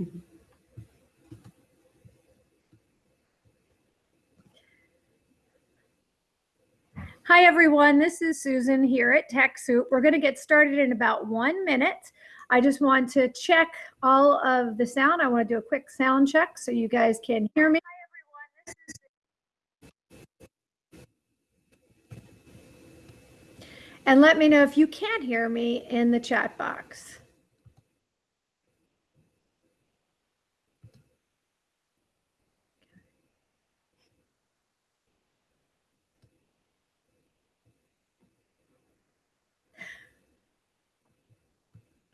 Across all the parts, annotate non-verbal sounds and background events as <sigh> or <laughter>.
<laughs> Hi, everyone. This is Susan here at TechSoup. We're going to get started in about one minute. I just want to check all of the sound. I want to do a quick sound check so you guys can hear me. Hi, everyone. And let me know if you can't hear me in the chat box.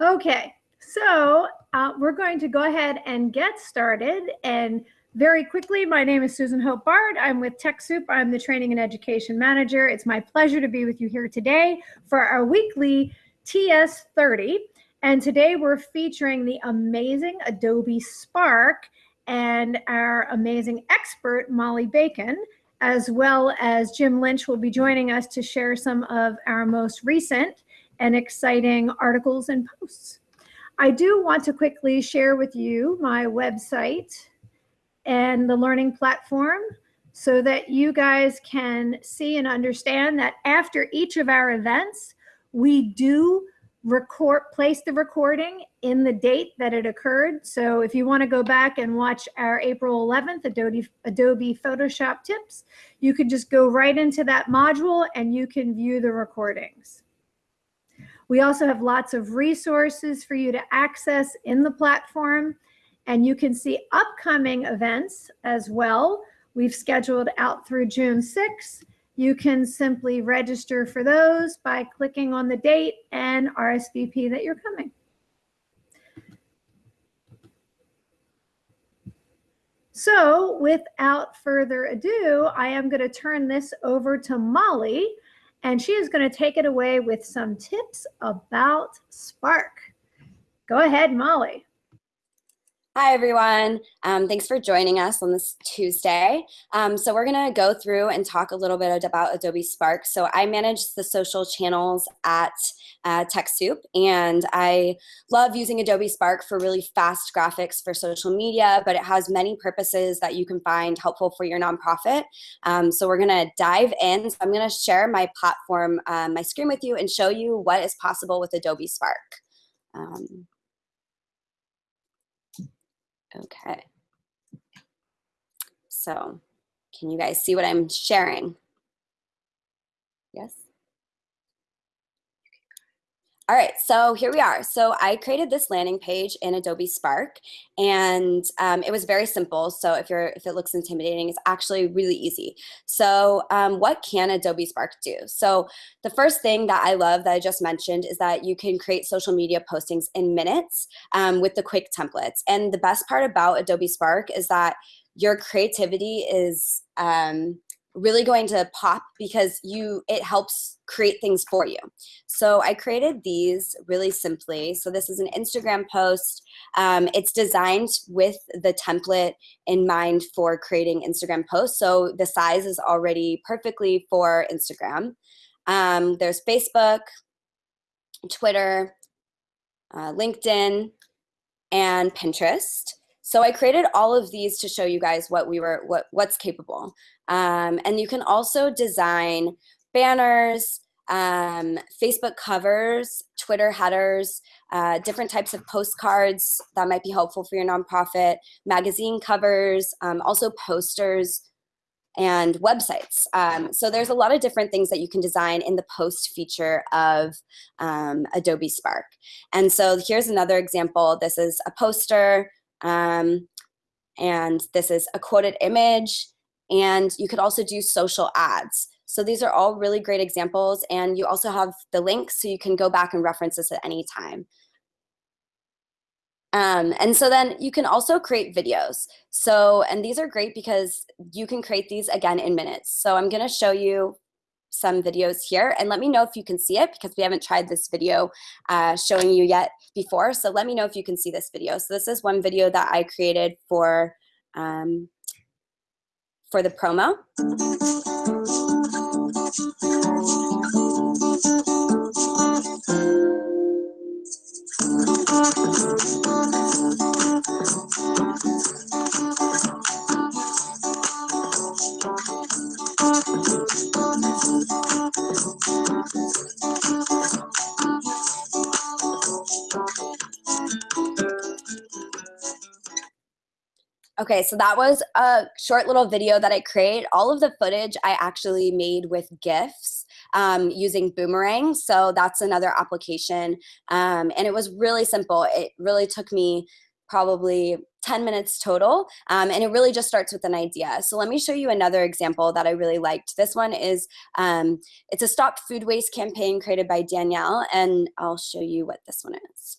Okay, so uh, we're going to go ahead and get started. And very quickly, my name is Susan Hope Bard. I'm with TechSoup. I'm the Training and Education Manager. It's my pleasure to be with you here today for our weekly TS30. And today we're featuring the amazing Adobe Spark and our amazing expert, Molly Bacon, as well as Jim Lynch will be joining us to share some of our most recent and exciting articles and posts. I do want to quickly share with you my website and the learning platform so that you guys can see and understand that after each of our events, we do record place the recording in the date that it occurred. So if you want to go back and watch our April 11th Adobe, Adobe Photoshop tips, you can just go right into that module and you can view the recordings. We also have lots of resources for you to access in the platform and you can see upcoming events as well. We've scheduled out through June 6th. You can simply register for those by clicking on the date and RSVP that you're coming. So without further ado, I am going to turn this over to Molly and she is going to take it away with some tips about Spark. Go ahead, Molly. Hi, everyone. Um, thanks for joining us on this Tuesday. Um, so we're going to go through and talk a little bit about Adobe Spark. So I manage the social channels at uh, TechSoup, and I love using Adobe Spark for really fast graphics for social media, but it has many purposes that you can find helpful for your nonprofit. Um, so we're going to dive in. So I'm going to share my platform, um, my screen with you and show you what is possible with Adobe Spark. Okay. So can you guys see what I'm sharing? Yes? All right, so here we are. So I created this landing page in Adobe Spark, and um, it was very simple. So if you're if it looks intimidating, it's actually really easy. So um, what can Adobe Spark do? So the first thing that I love that I just mentioned is that you can create social media postings in minutes um, with the quick templates. And the best part about Adobe Spark is that your creativity is um, really going to pop because you it helps create things for you. So I created these really simply. So this is an Instagram post. Um, it's designed with the template in mind for creating Instagram posts. So the size is already perfectly for Instagram. Um, there's Facebook, Twitter, uh, LinkedIn, and Pinterest. So I created all of these to show you guys what we were, what, what's capable. Um, and you can also design banners, um, Facebook covers, Twitter headers, uh, different types of postcards that might be helpful for your nonprofit, magazine covers, um, also posters, and websites. Um, so there's a lot of different things that you can design in the post feature of um, Adobe Spark. And so here's another example. This is a poster, um, and this is a quoted image, and you could also do social ads. So these are all really great examples and you also have the links so you can go back and reference this at any time. Um, and so then you can also create videos. So, and these are great because you can create these again in minutes. So I'm gonna show you some videos here and let me know if you can see it because we haven't tried this video uh, showing you yet before. So let me know if you can see this video. So this is one video that I created for um, for the promo. Okay, so that was a short little video that I created. All of the footage I actually made with GIFs um, using Boomerang. So that's another application. Um, and it was really simple. It really took me probably 10 minutes total. Um, and it really just starts with an idea. So let me show you another example that I really liked. This one is, um, it's a Stop Food Waste campaign created by Danielle. And I'll show you what this one is.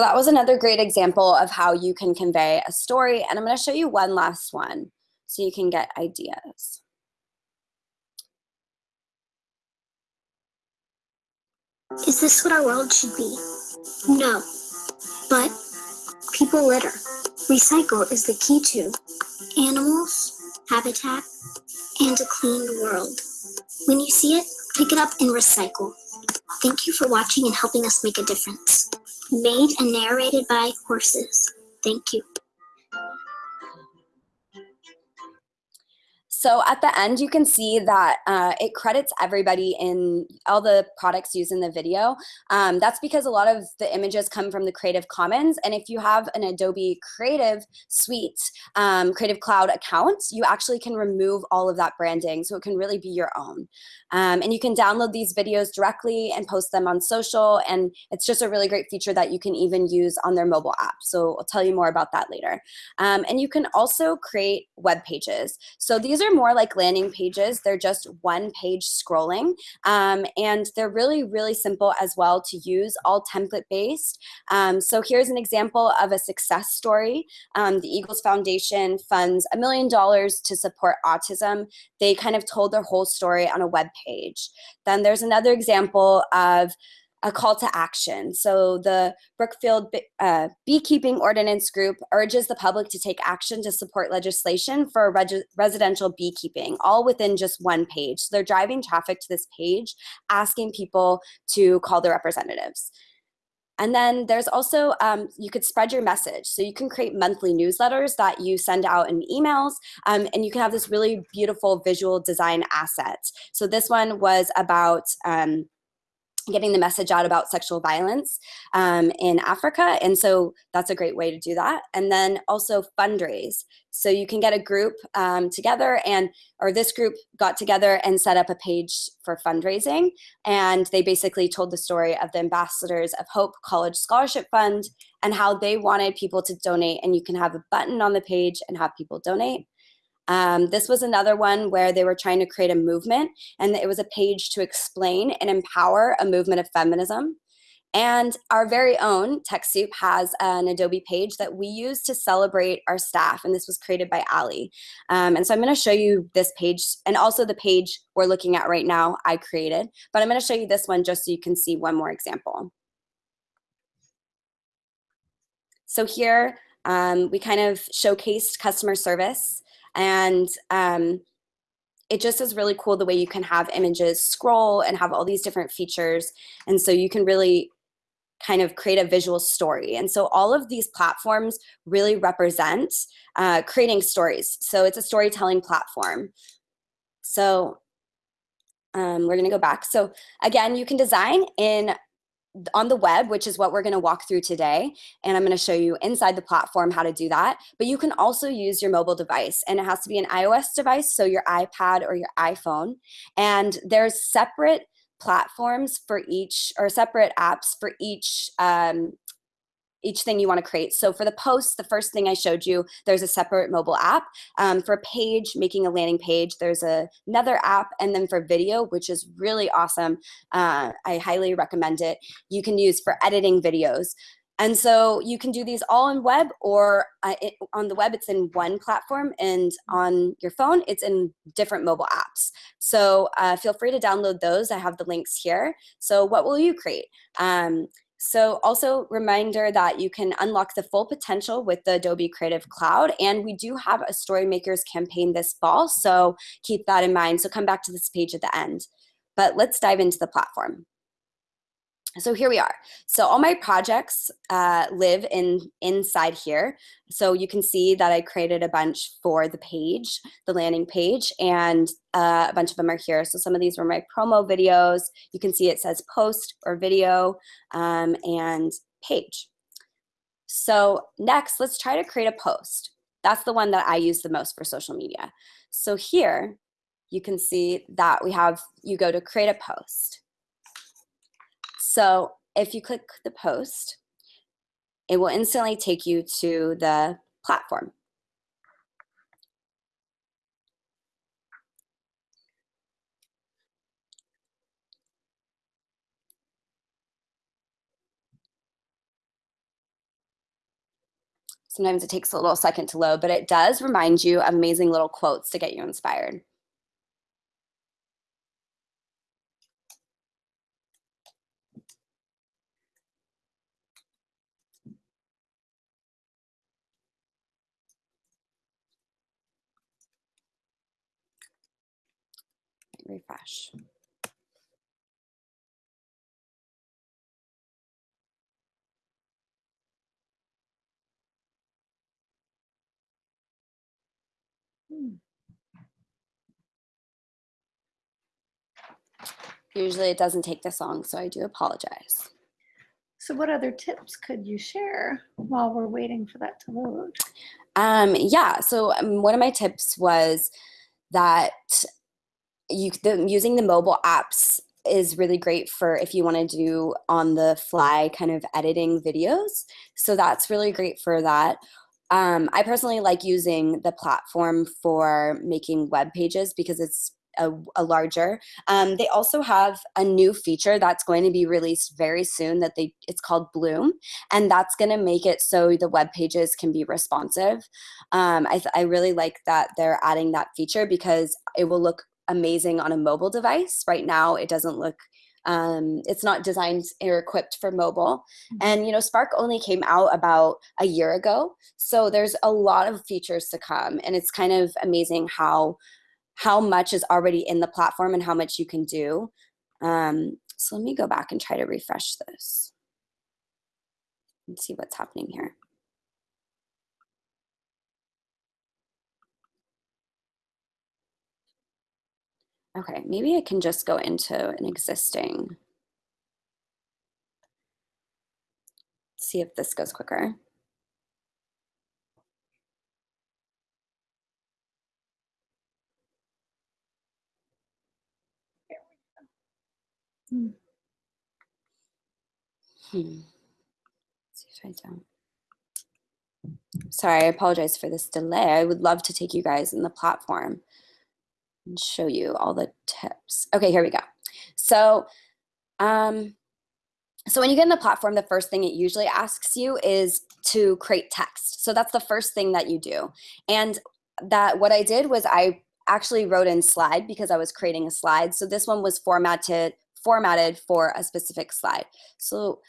So that was another great example of how you can convey a story. And I'm going to show you one last one so you can get ideas. Is this what our world should be? No. But people litter. Recycle is the key to animals, habitat, and a clean world. When you see it, pick it up and recycle. Thank you for watching and helping us make a difference. Made and narrated by horses. Thank you. So at the end, you can see that uh, it credits everybody in all the products used in the video. Um, that's because a lot of the images come from the Creative Commons. And if you have an Adobe Creative Suite, um, Creative Cloud account, you actually can remove all of that branding. So it can really be your own. Um, and you can download these videos directly and post them on social. And it's just a really great feature that you can even use on their mobile app. So I'll tell you more about that later. Um, and you can also create web pages. So these are are more like landing pages. They're just one page scrolling. Um, and they're really, really simple as well to use, all template based. Um, so here's an example of a success story. Um, the Eagles Foundation funds a million dollars to support autism. They kind of told their whole story on a web page. Then there's another example of a call to action. So the Brookfield uh, Beekeeping Ordinance Group urges the public to take action to support legislation for residential beekeeping, all within just one page. So they're driving traffic to this page, asking people to call their representatives. And then there's also, um, you could spread your message. So you can create monthly newsletters that you send out in emails, um, and you can have this really beautiful visual design asset. So this one was about um, getting the message out about sexual violence um, in Africa. And so that's a great way to do that. And then also fundraise. So you can get a group um, together and, or this group got together and set up a page for fundraising. And they basically told the story of the Ambassadors of Hope College Scholarship Fund and how they wanted people to donate. And you can have a button on the page and have people donate. Um, this was another one where they were trying to create a movement and it was a page to explain and empower a movement of feminism. And our very own TechSoup has an Adobe page that we use to celebrate our staff. And this was created by Ali. Um, and so I'm going to show you this page and also the page we're looking at right now I created. But I'm going to show you this one just so you can see one more example. So here um, we kind of showcased customer service. And um, it just is really cool the way you can have images scroll and have all these different features. And so you can really kind of create a visual story. And so all of these platforms really represent uh, creating stories. So it's a storytelling platform. So um, we're gonna go back. So again, you can design in on the web, which is what we're going to walk through today. And I'm going to show you inside the platform how to do that. But you can also use your mobile device and it has to be an iOS device, so your iPad or your iPhone. And there's separate platforms for each or separate apps for each um, each thing you want to create. So for the post, the first thing I showed you, there's a separate mobile app. Um, for page, making a landing page, there's a, another app. And then for video, which is really awesome, uh, I highly recommend it, you can use for editing videos. And so you can do these all in web or uh, it, on the web, it's in one platform and on your phone, it's in different mobile apps. So uh, feel free to download those. I have the links here. So what will you create? Um, so also reminder that you can unlock the full potential with the Adobe Creative Cloud. And we do have a Storymakers campaign this fall. So keep that in mind. So come back to this page at the end. But let's dive into the platform so here we are. So all my projects uh, live in inside here. So you can see that I created a bunch for the page, the landing page, and uh, a bunch of them are here. So some of these were my promo videos. You can see it says post or video um, and page. So next, let's try to create a post. That's the one that I use the most for social media. So here, you can see that we have, you go to create a post. So if you click the post, it will instantly take you to the platform. Sometimes it takes a little second to load, but it does remind you of amazing little quotes to get you inspired. Refresh. Hmm. Usually it doesn't take this long, so I do apologize. So what other tips could you share while we're waiting for that to load? Um, yeah, so um, one of my tips was that you the, using the mobile apps is really great for if you want to do on the fly kind of editing videos. So that's really great for that. Um, I personally like using the platform for making web pages because it's a, a larger. Um, they also have a new feature that's going to be released very soon that they it's called Bloom, and that's going to make it so the web pages can be responsive. Um, I, I really like that they're adding that feature because it will look amazing on a mobile device. Right now, it doesn't look um, it's not designed or equipped for mobile. Mm-hmm. And you know, Spark only came out about a year ago, so there's a lot of features to come, and it's kind of amazing how how much is already in the platform and how much you can do. Um, so let me go back and try to refresh this and see what's happening here. Okay, maybe I can just go into an existing. See if this goes quicker. Hmm. Hmm. see if I don't. Sorry, I apologize for this delay. I would love to take you guys in the platform and show you all the tips. Okay, here we go. So, um, so when you get in the platform, the first thing it usually asks you is to create text. So that's the first thing that you do. And that what I did was I actually wrote in slide because I was creating a slide. So this one was formatted formatted for a specific slide. So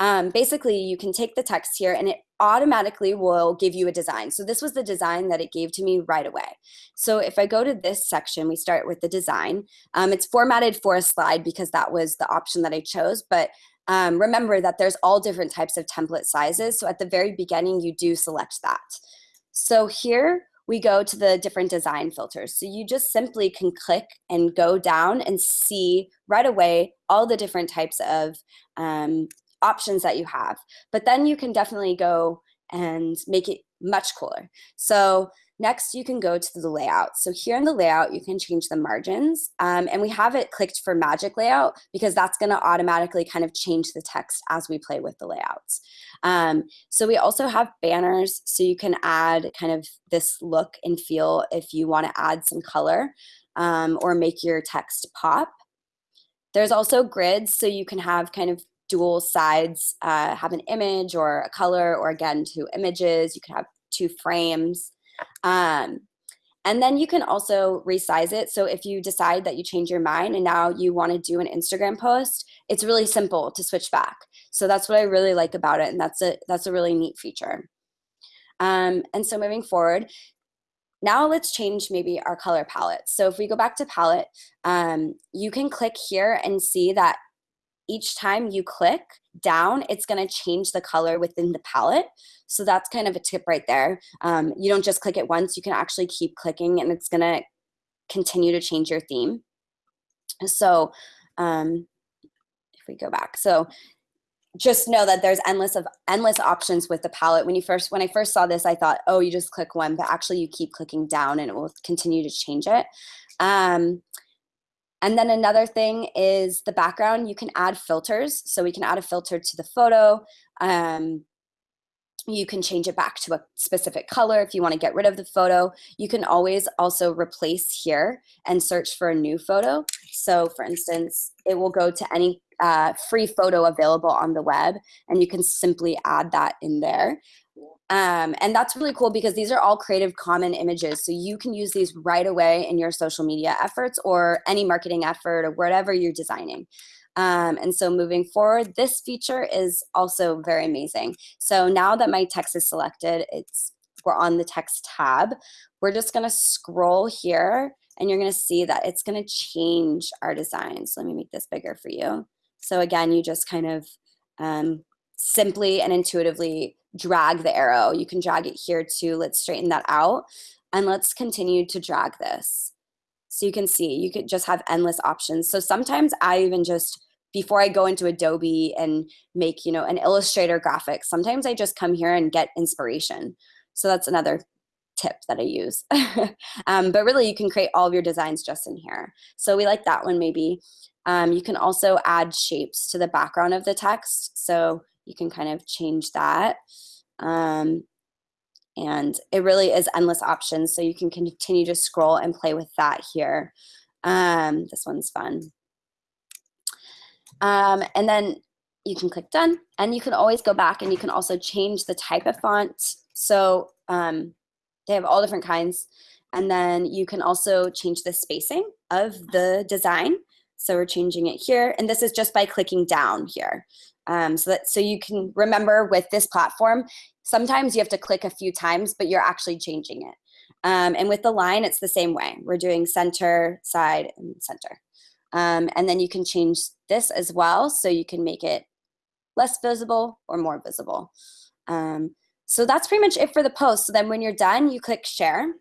um, basically you can take the text here and it automatically will give you a design. So this was the design that it gave to me right away. So if I go to this section, we start with the design. Um, it's formatted for a slide because that was the option that I chose, but um, remember that there's all different types of template sizes. So at the very beginning, you do select that. So here we go to the different design filters. So you just simply can click and go down and see right away all the different types of um, options that you have. But then you can definitely go and make it much cooler. So next you can go to the layout. So here in the layout, you can change the margins um, and we have it clicked for magic layout because that's gonna automatically kind of change the text as we play with the layouts. Um, so we also have banners so you can add kind of this look and feel if you wanna add some color um, or make your text pop. There's also grids so you can have kind of dual sides, uh, have an image or a color, or again, two images. You can have two frames. Um, and then you can also resize it. So if you decide that you change your mind and now you want to do an Instagram post, it's really simple to switch back. So that's what I really like about it. And that's a, that's a really neat feature. Um, and so moving forward, now let's change maybe our color palette. So if we go back to palette, um, you can click here and see that each time you click down, it's gonna change the color within the palette. So that's kind of a tip right there. Um, you don't just click it once, you can actually keep clicking and it's gonna continue to change your theme. So um, if we go back, so just know that there's endless of endless options with the palette. When you first, when I first saw this, I thought, oh, you just click one, but actually you keep clicking down and it will continue to change it. Um, and then another thing is the background, you can add filters. So we can add a filter to the photo. Um, you can change it back to a specific color if you want to get rid of the photo. You can always also replace here and search for a new photo. So for instance, it will go to any uh, free photo available on the web and you can simply add that in there. Um, and that's really cool because these are all Creative Common images. So you can use these right away in your social media efforts or any marketing effort or whatever you're designing. Um, and so moving forward, this feature is also very amazing. So now that my text is selected, it's we're on the text tab. We're just gonna scroll here and you're gonna see that it's gonna change our design. So let me make this bigger for you. So again, you just kind of um, simply and intuitively drag the arrow. You can drag it here too. Let's straighten that out. And let's continue to drag this. So you can see, you could just have endless options. So sometimes I even just, before I go into Adobe and make, you know, an Illustrator graphic, sometimes I just come here and get inspiration. So that's another tip that I use. <laughs> um, but really you can create all of your designs just in here. So we like that one maybe. Um, you can also add shapes to the background of the text. So you can kind of change that. Um, and it really is endless options. So you can continue to scroll and play with that here. Um, this one's fun. Um, and then you can click done and you can always go back and you can also change the type of font. So um, they have all different kinds. And then you can also change the spacing of the design. So we're changing it here. And this is just by clicking down here. Um, so that so you can remember with this platform, sometimes you have to click a few times, but you're actually changing it. Um, and with the line, it's the same way. We're doing center, side, and center. Um, and then you can change this as well, so you can make it less visible or more visible. Um, so that's pretty much it for the post. So then when you're done, you click share.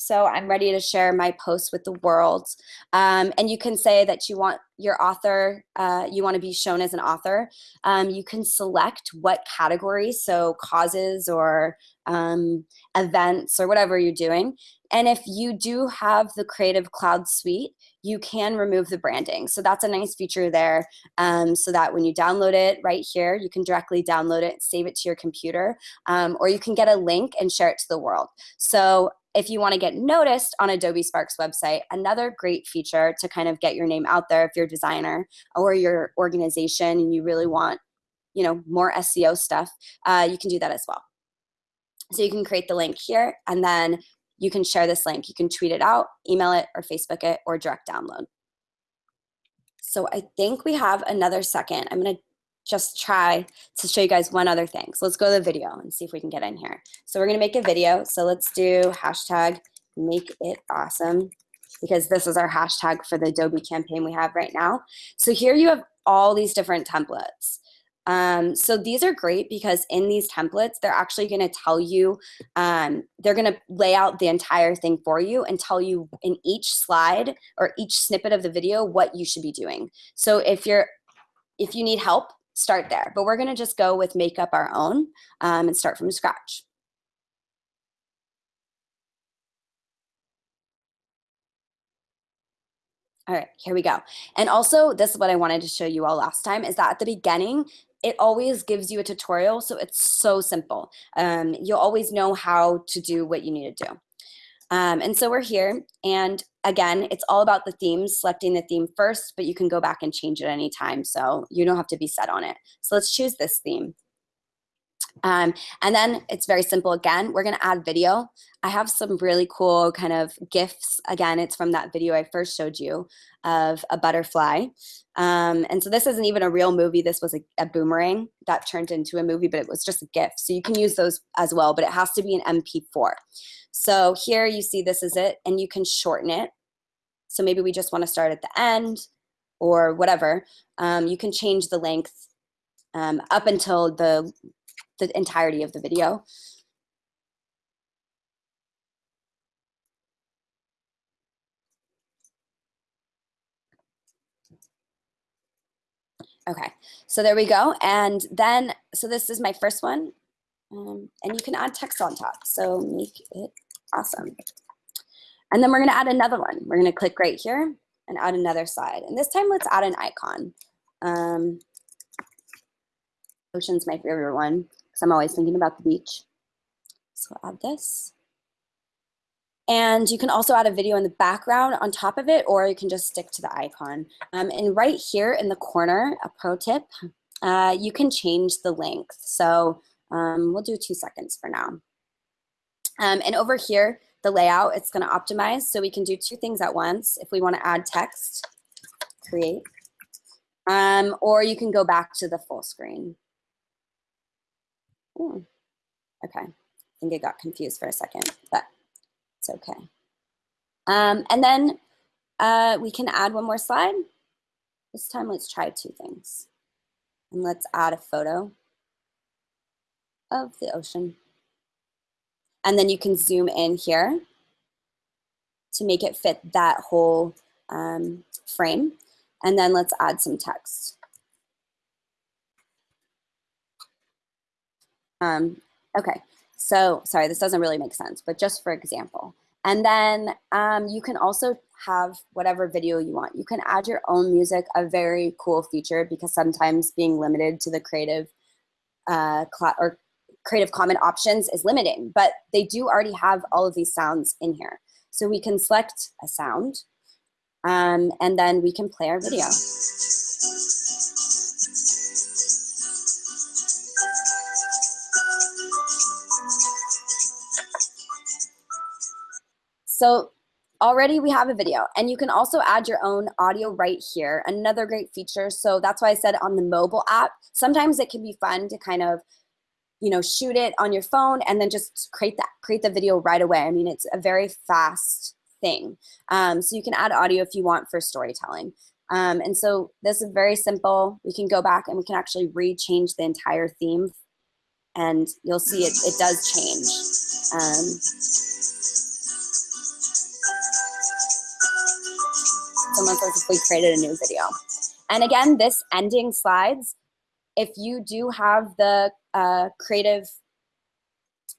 So I'm ready to share my post with the world. Um, and you can say that you want your author, uh, you want to be shown as an author. Um, you can select what category, so causes or um, events or whatever you're doing. And if you do have the Creative Cloud Suite, you can remove the branding. So that's a nice feature there um, so that when you download it right here, you can directly download it, save it to your computer, um, or you can get a link and share it to the world. So if you want to get noticed on Adobe Spark's website, another great feature to kind of get your name out there if you're a designer or your organization and you really want you know, more SEO stuff, uh, you can do that as well. So you can create the link here and then you can share this link. You can tweet it out, email it, or Facebook it, or direct download. So I think we have another second. I'm gonna just try to show you guys one other thing. So let's go to the video and see if we can get in here. So we're gonna make a video. So let's do hashtag make it awesome because this is our hashtag for the Adobe campaign we have right now. So here you have all these different templates. Um, so these are great because in these templates, they're actually going to tell you, um, they're going to lay out the entire thing for you and tell you in each slide or each snippet of the video what you should be doing. So if you're, if you need help, start there. But we're gonna just go with make up our own um, and start from scratch. All right, here we go. And also, this is what I wanted to show you all last time, is that at the beginning, it always gives you a tutorial, so it's so simple. Um, you'll always know how to do what you need to do. Um, and so we're here, and again, it's all about the themes, selecting the theme first, but you can go back and change it anytime, so you don't have to be set on it. So let's choose this theme. Um, and then it's very simple again. We're going to add video. I have some really cool kind of GIFs. Again, it's from that video I first showed you of a butterfly. Um, and so this isn't even a real movie. This was a, a, boomerang that turned into a movie, but it was just a GIF. So you can use those as well, but it has to be an MP4. So here you see this is it, and you can shorten it. So maybe we just want to start at the end or whatever. Um, you can change the length um, up until the the entirety of the video. Okay, so there we go. And then, so this is my first one. Um, and you can add text on top. So make it awesome. And then we're gonna add another one. We're gonna click right here and add another slide. And this time let's add an icon. Um, ocean's my favorite one because I'm always thinking about the beach. So add this. And you can also add a video in the background on top of it, or you can just stick to the icon. Um, and right here in the corner, a pro tip, uh, you can change the length. So um, we'll do two seconds for now. Um, and over here, the layout, it's gonna optimize. So we can do two things at once. If we wanna add text, create, um, or you can go back to the full screen. Ooh. Okay, I think I got confused for a second, but it's okay. Um, and then uh, we can add one more slide. This time let's try two things. And let's add a photo of the ocean. And then you can zoom in here to make it fit that whole um, frame. And then let's add some text. Um, okay, so sorry, this doesn't really make sense, but just for example. And then um, you can also have whatever video you want. You can add your own music, a very cool feature because sometimes being limited to the creative uh, or Creative Commons options is limiting, but they do already have all of these sounds in here. So we can select a sound um, and then we can play our video. So already we have a video and you can also add your own audio right here. Another great feature. So that's why I said on the mobile app, sometimes it can be fun to kind of you know, shoot it on your phone and then just create that, create the video right away. I mean, it's a very fast thing. Um, so you can add audio if you want for storytelling. Um, and so this is very simple. We can go back and we can actually re-change the entire theme and you'll see it, it does change. Um, someone we created a new video. And again, this ending slides, if you do have the uh, creative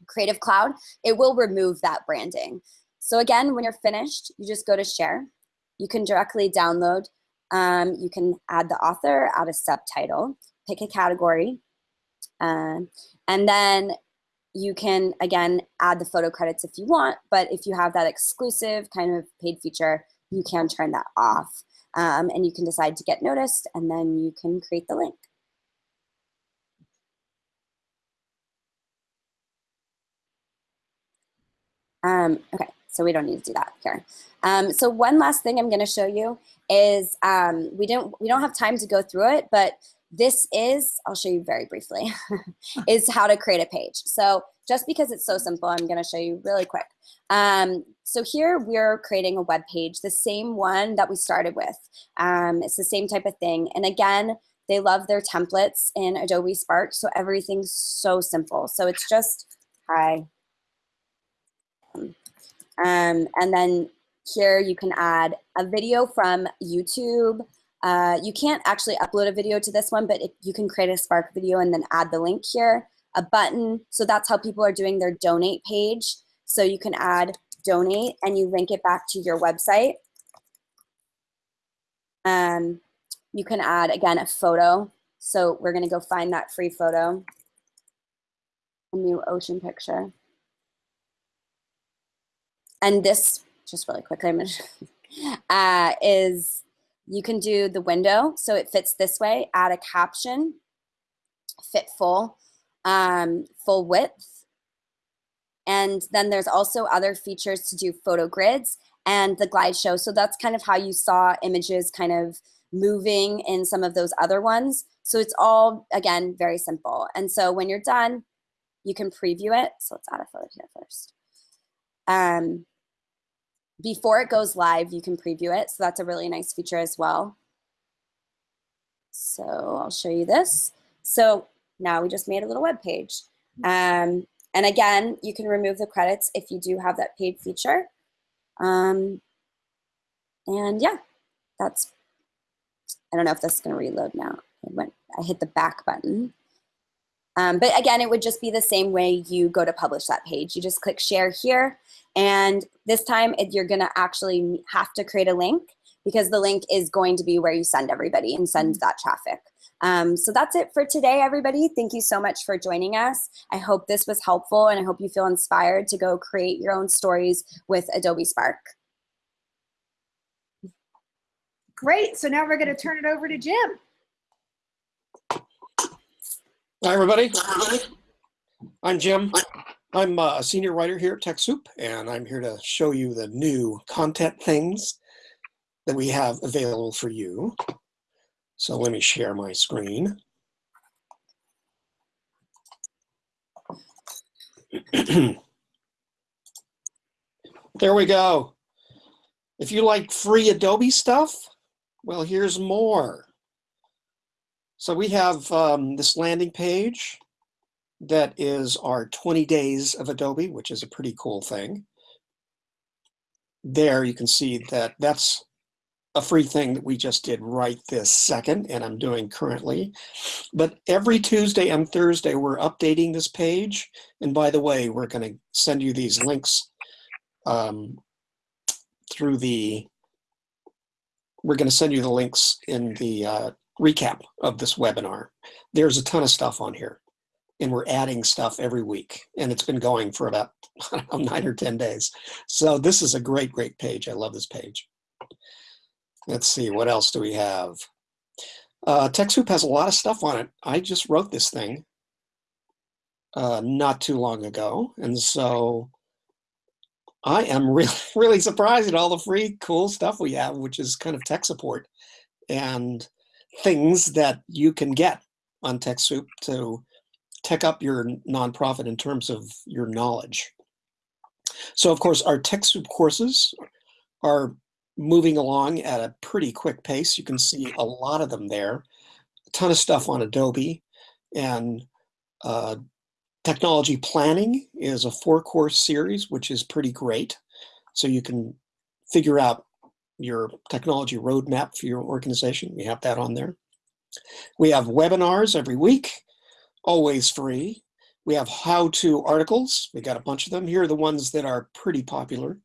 creative cloud, it will remove that branding. So again, when you're finished, you just go to share. You can directly download. Um, you can add the author, add a subtitle, pick a category, uh, and then you can, again, add the photo credits if you want, but if you have that exclusive kind of paid feature, you can turn that off. Um, and you can decide to get noticed, and then you can create the link. Um, okay, so we don't need to do that here. Um, so one last thing I'm going to show you is um, we don't we don't have time to go through it, but this is I'll show you very briefly <laughs> is how to create a page. So just because it's so simple, I'm going to show you really quick. Um, so here we're creating a web page, the same one that we started with. Um, it's the same type of thing. And again, they love their templates in Adobe Spark, so everything's so simple. So it's just, hi, um, and then here you can add a video from YouTube. Uh, you can't actually upload a video to this one, but if you can create a Spark video and then add the link here, a button. So that's how people are doing their donate page. So you can add donate and you link it back to your website. Um, you can add, again, a photo. So we're going to go find that free photo, a new ocean picture. And this, just really quickly, I'm gonna, <laughs> uh, is you can do the window so it fits this way, add a caption, fit full, um, full width. And then there's also other features to do photo grids and the Glideshow. So that's kind of how you saw images kind of moving in some of those other ones. So it's all, again, very simple. And so when you're done, you can preview it. So let's add a photo here first. Um, before it goes live, you can preview it. So that's a really nice feature as well. So I'll show you this. So now we just made a little web page. Um, and again, you can remove the credits if you do have that paid feature. Um, and yeah, that's, I don't know if this is gonna reload now. It went, I hit the back button. Um, but again, it would just be the same way you go to publish that page. You just click share here. And this time it, you're gonna actually have to create a link because the link is going to be where you send everybody and send that traffic. Um, so that's it for today, everybody. Thank you so much for joining us. I hope this was helpful and I hope you feel inspired to go create your own stories with Adobe Spark. Great. So now we're going to turn it over to Jim. Hi, everybody. I'm Jim. I'm uh, a senior writer here at TechSoup, and I'm here to show you the new content things that we have available for you. So let me share my screen. <clears throat> there we go. If you like free Adobe stuff, well, here's more. So we have um, this landing page that is our 20 days of Adobe, which is a pretty cool thing. There you can see that that's a free thing that we just did right this second and I'm doing currently. But every Tuesday and Thursday, we're updating this page. And by the way, we're going to send you these links um, through the, we're going to send you the links in the uh, recap of this webinar. There's a ton of stuff on here and we're adding stuff every week and it's been going for about <laughs> know, nine or 10 days. So this is a great, great page. I love this page. Let's see, what else do we have? Uh, TechSoup has a lot of stuff on it. I just wrote this thing uh, not too long ago. And so I am <laughs> really, really surprised at all the free cool stuff we have, which is kind of tech support and things that you can get on TechSoup to tech up your nonprofit in terms of your knowledge. So of course, our TechSoup courses are moving along at a pretty quick pace. You can see a lot of them there. A ton of stuff on Adobe and uh, technology planning is a four course series, which is pretty great. So you can figure out your technology roadmap for your organization. We have that on there. We have webinars every week, always free. We have how-to articles. We got a bunch of them. Here are the ones that are pretty popular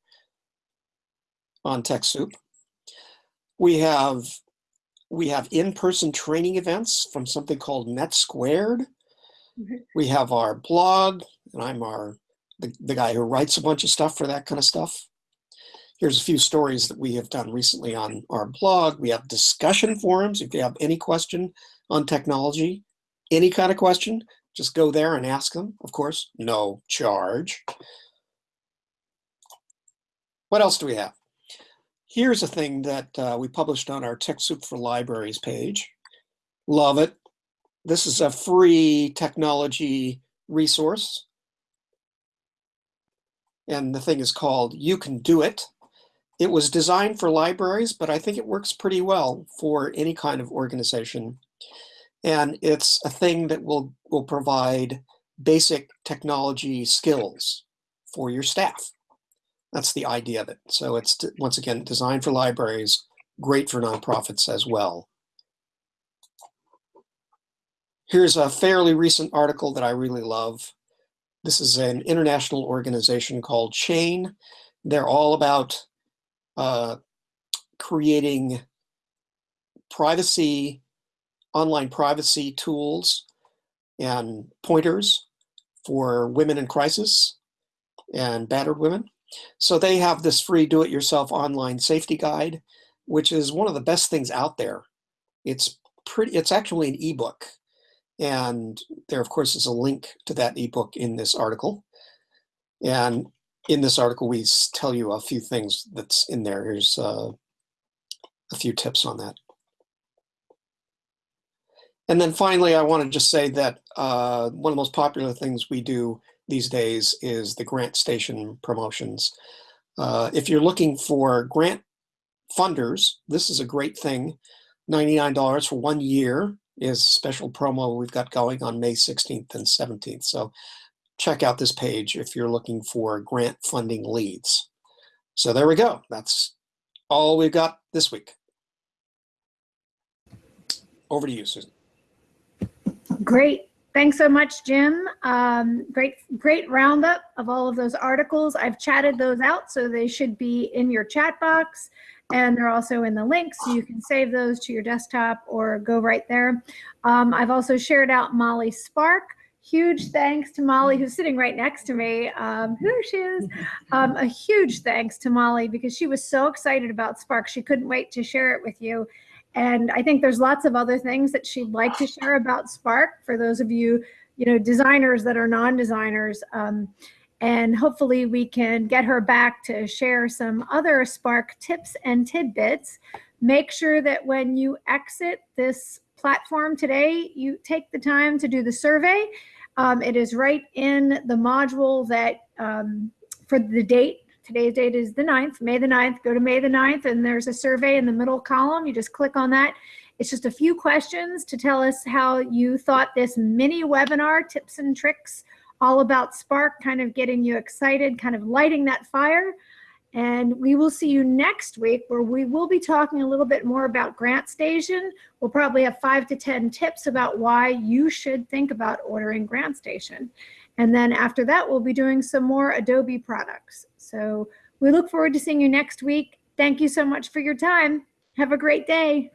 on TechSoup. We have we have in-person training events from something called Net Squared. Mm -hmm. We have our blog, and I'm our the, the guy who writes a bunch of stuff for that kind of stuff. Here's a few stories that we have done recently on our blog. We have discussion forums. If you have any question on technology, any kind of question, just go there and ask them. Of course, no charge. What else do we have? Here's a thing that uh, we published on our TechSoup for Libraries page. Love it. This is a free technology resource. And the thing is called You Can Do It. It was designed for libraries, but I think it works pretty well for any kind of organization. And it's a thing that will, will provide basic technology skills for your staff. That's the idea of it. So it's, once again, designed for libraries, great for nonprofits as well. Here's a fairly recent article that I really love. This is an international organization called Chayn. They're all about uh, creating privacy, online privacy tools and pointers for women in crisis and battered women. So they have this free do-it-yourself online safety guide, which is one of the best things out there. It's pretty, it's actually an ebook. And there, of course, is a link to that ebook in this article. And in this article, we tell you a few things that's in there. Here's uh, a few tips on that. And then finally, I want to just say that uh, one of the most popular things we do these days is the grant station promotions. Uh, if you're looking for grant funders, this is a great thing. $99 for one year is special promo we've got going on May 16th and 17th. So check out this page if you're looking for grant funding leads. So there we go. That's all we've got this week. Over to you, Susan. Great. Thanks so much, Jim. Um, great, great roundup of all of those articles. I've chatted those out, so they should be in your chat box. And they're also in the link, so you can save those to your desktop or go right there. Um, I've also shared out Molly Spark. Huge thanks to Molly, who's sitting right next to me. Um, there she is. Um, a huge thanks to Molly because she was so excited about Spark. She couldn't wait to share it with you. And I think there's lots of other things that she'd like to share about Spark for those of you, you know, designers that are non-designers. Um, and hopefully we can get her back to share some other Spark tips and tidbits. Make sure that when you exit this platform today, you take the time to do the survey. Um, it is right in the module that um, for the date Today's date is the 9th, May the 9th. Go to May the 9th and there's a survey in the middle column. You just click on that. It's just a few questions to tell us how you thought this mini webinar, tips and tricks, all about Spark, kind of getting you excited, kind of lighting that fire. And we will see you next week where we will be talking a little bit more about Grant Station. We'll probably have five to 10 tips about why you should think about ordering Grant Station. And then after that, we'll be doing some more Adobe products. So we look forward to seeing you next week. Thank you so much for your time. Have a great day.